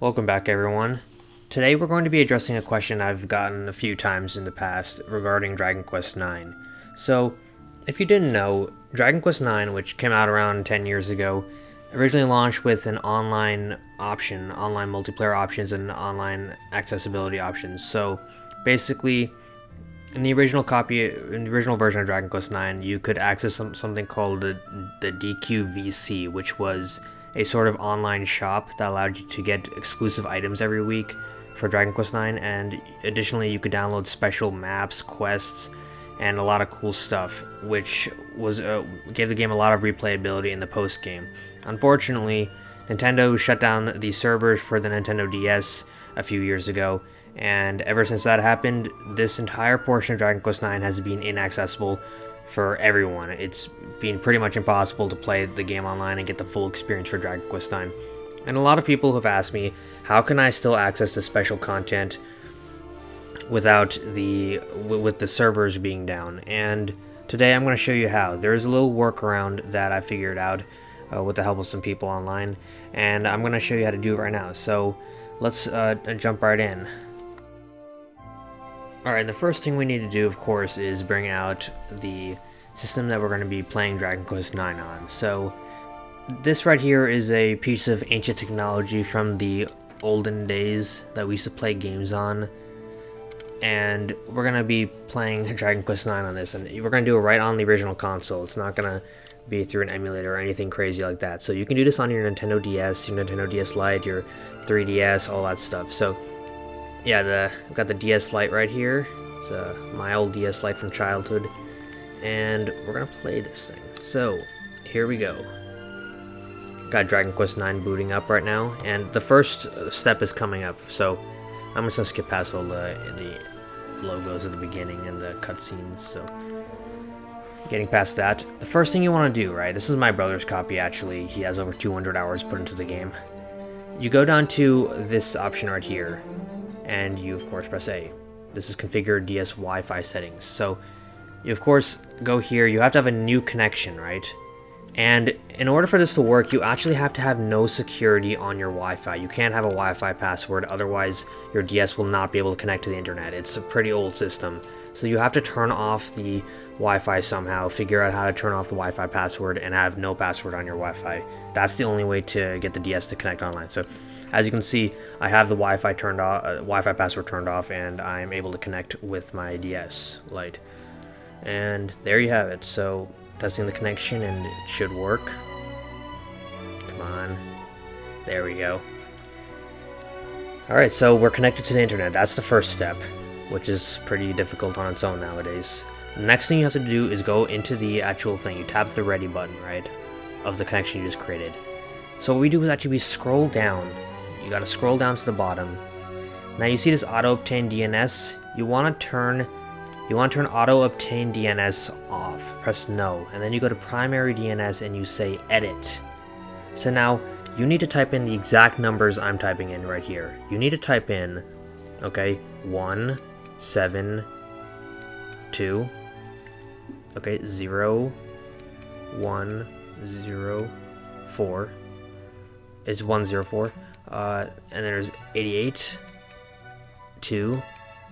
Welcome back everyone. Today we're going to be addressing a question I've gotten a few times in the past regarding Dragon Quest IX. So, if you didn't know, Dragon Quest IX, which came out around 10 years ago, originally launched with an online option, online multiplayer options, and online accessibility options. So, basically, in the original copy, in the original version of Dragon Quest IX, you could access some, something called the, the DQVC, which was a sort of online shop that allowed you to get exclusive items every week for Dragon Quest IX, and additionally, you could download special maps, quests, and a lot of cool stuff, which was uh, gave the game a lot of replayability in the post game. Unfortunately, Nintendo shut down the servers for the Nintendo DS a few years ago, and ever since that happened, this entire portion of Dragon Quest IX has been inaccessible for everyone. It's been pretty much impossible to play the game online and get the full experience for Dragon Quest IX. And a lot of people have asked me, how can I still access the special content without the with the servers being down? And today I'm going to show you how. There's a little workaround that I figured out uh, with the help of some people online, and I'm going to show you how to do it right now. So let's uh, jump right in. Alright, the first thing we need to do, of course, is bring out the system that we're going to be playing Dragon Quest IX on. So, this right here is a piece of ancient technology from the olden days that we used to play games on. And we're going to be playing Dragon Quest IX on this, and we're going to do it right on the original console. It's not going to be through an emulator or anything crazy like that. So you can do this on your Nintendo DS, your Nintendo DS Lite, your 3DS, all that stuff. So yeah, the I've got the DS Lite right here. It's uh, my old DS Lite from childhood, and we're gonna play this thing. So here we go. Got Dragon Quest IX booting up right now, and the first step is coming up. So I'm just gonna skip past all the the logos at the beginning and the cutscenes. So getting past that, the first thing you want to do, right? This is my brother's copy. Actually, he has over 200 hours put into the game. You go down to this option right here, and you of course press A. This is configure DS Wi-Fi settings. So you of course go here, you have to have a new connection, right? And in order for this to work, you actually have to have no security on your Wi-Fi. You can't have a Wi-Fi password, otherwise your DS will not be able to connect to the internet. It's a pretty old system. So you have to turn off the Wi-Fi somehow, figure out how to turn off the Wi-Fi password, and have no password on your Wi-Fi. That's the only way to get the DS to connect online. So as you can see, I have the Wi-Fi turned off, uh, Wi-Fi password turned off, and I'm able to connect with my DS Lite. And there you have it. So testing the connection, and it should work. Come on. There we go. Alright, so we're connected to the internet. That's the first step, which is pretty difficult on its own nowadays. The next thing you have to do is go into the actual thing. You tap the ready button, right, of the connection you just created. So what we do is actually we scroll down you gotta scroll down to the bottom. Now you see this auto obtain DNS. You want to turn you want to turn auto obtain DNS off. Press no, and then you go to primary DNS and you say edit. So now you need to type in the exact numbers I'm typing in right here. You need to type in, okay, one, seven, two, okay, zero, one, zero, four. Zero four. Uh, and there's 88, 2,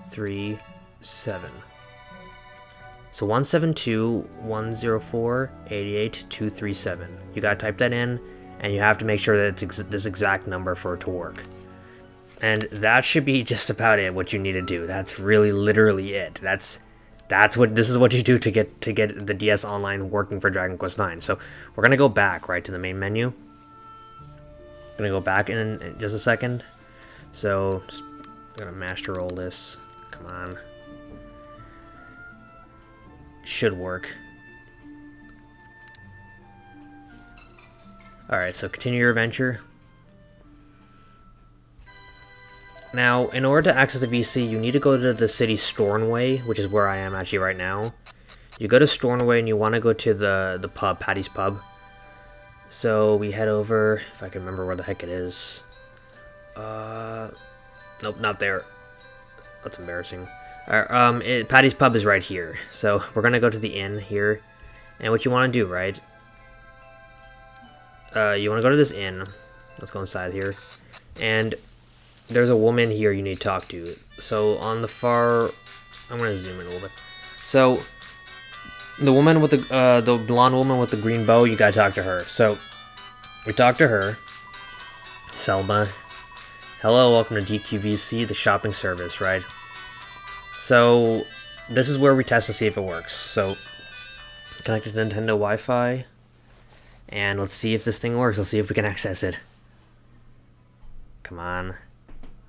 3, 7. So 172, 104, 88, 237. You gotta type that in, and you have to make sure that it's ex this exact number for it to work. And that should be just about it, what you need to do. That's really literally it. That's that's what this is what you do to get to get the DS Online working for Dragon Quest IX. So we're gonna go back right to the main menu gonna go back in, in just a second. So, just gonna master roll this. Come on. Should work. Alright, so continue your adventure. Now, in order to access the VC, you need to go to the city Stornway, which is where I am actually right now. You go to Stornway and you want to go to the, the pub, Patty's Pub. So we head over, if I can remember where the heck it is. Uh, nope, not there. That's embarrassing. Right, um, it, Patty's Pub is right here. So we're gonna go to the inn here. And what you want to do, right, uh, you want to go to this inn. Let's go inside here. And there's a woman here you need to talk to. So on the far, I'm gonna zoom in a little bit. So the woman with the uh, the blonde woman with the green bow, you gotta talk to her. So we talk to her. Selma. Hello, welcome to DQVC, the shopping service, right? So this is where we test to see if it works. So connect to Nintendo Wi-Fi, and let's see if this thing works. Let's see if we can access it. Come on.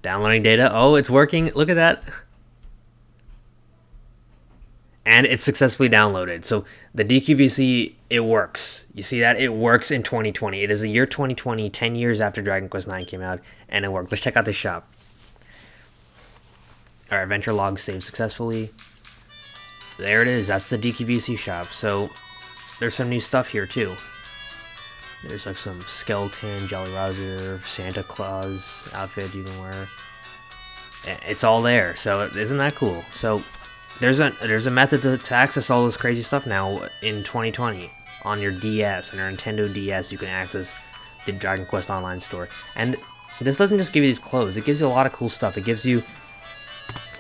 Downloading data. Oh, it's working. Look at that. And it's successfully downloaded. So the DQVC, it works. You see that? It works in 2020. It is the year 2020, 10 years after Dragon Quest IX came out, and it worked. Let's check out the shop. Our adventure log saved successfully. There it is. That's the DQVC shop. So there's some new stuff here too. There's like some skeleton, Jolly Roger, Santa Claus outfit you can wear. It's all there, so isn't that cool? So there's a there's a method to, to access all this crazy stuff now in 2020 on your DS and your Nintendo DS. You can access the Dragon Quest Online store, and this doesn't just give you these clothes. It gives you a lot of cool stuff. It gives you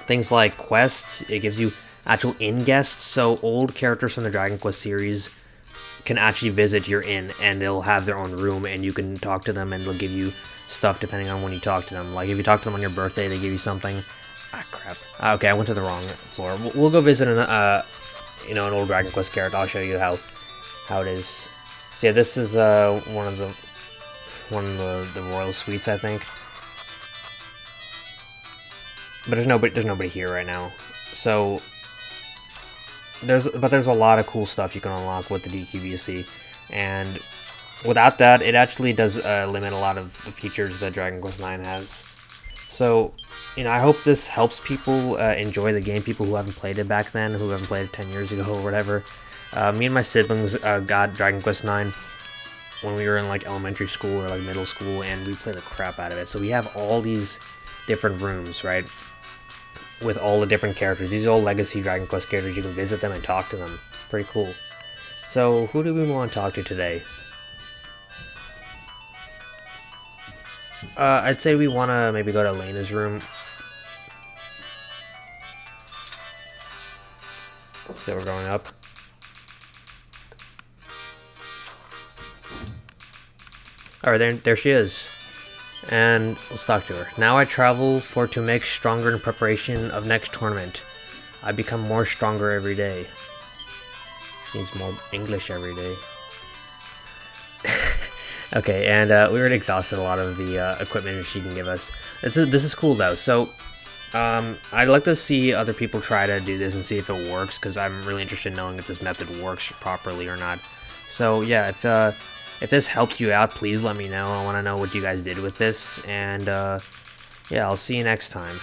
things like quests. It gives you actual inn guests. So old characters from the Dragon Quest series can actually visit your inn and they'll have their own room and you can talk to them and they'll give you stuff depending on when you talk to them. Like if you talk to them on your birthday, they give you something. Ah, crap. Okay, I went to the wrong floor. We'll, we'll go visit an, uh, you know, an old Dragon Quest character. I'll show you how, how it is. So yeah, this is uh one of the, one of the, the royal suites, I think. But there's nobody, there's nobody here right now. So there's but there's a lot of cool stuff you can unlock with the DQVC, and without that, it actually does uh, limit a lot of the features that Dragon Quest IX has. So, you know, I hope this helps people uh, enjoy the game. People who haven't played it back then, who haven't played it ten years ago or whatever. Uh, me and my siblings uh, got Dragon Quest IX when we were in like elementary school or like middle school, and we played the crap out of it. So we have all these different rooms, right? with all the different characters. These are all legacy Dragon Quest characters. You can visit them and talk to them. Pretty cool. So, who do we want to talk to today? Uh, I'd say we want to maybe go to Lena's room. So we're going up. Alright, there, there she is and let's talk to her. Now I travel for to make stronger in preparation of next tournament. I become more stronger every day. She needs more English every day. Okay, and uh, we already exhausted a lot of the uh, equipment she can give us. This is, this is cool though, so um, I'd like to see other people try to do this and see if it works, because I'm really interested in knowing if this method works properly or not. So yeah, if uh, if this helped you out, please let me know. I want to know what you guys did with this. And, uh, yeah, I'll see you next time.